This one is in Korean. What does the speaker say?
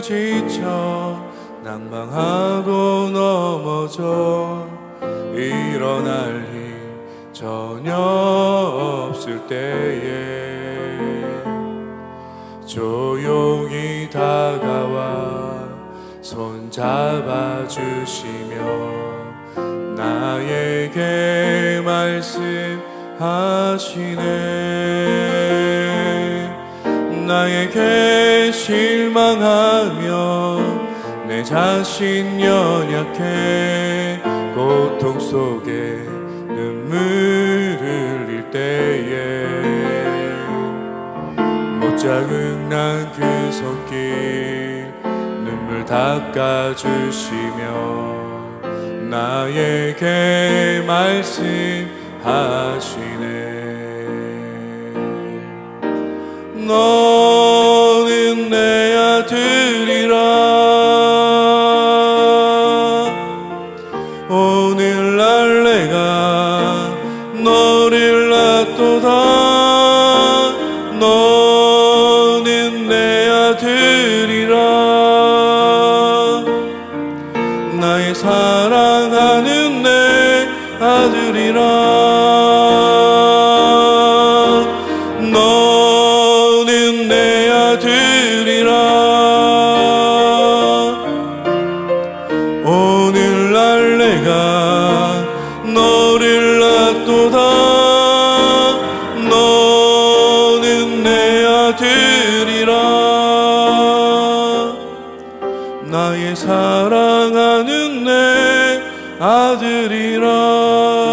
지쳐 낭망하고 넘어져 일어날 힘 전혀 없을 때에 조용히 다가와 손 잡아주시며 나에게 말씀하시네 나에게 실망하며 내 자신 연약해 고통 속에 눈물을 흘릴 때에 못 자극난 그 손길 눈물 닦아주시며 나에게 말씀하시네. 너 사랑하는 내 아들이라. 너는 내 아들이라. 오늘날 내가 너를 낳도다. 너는 내 아들이라. 나의 사랑하는 내 아들이라.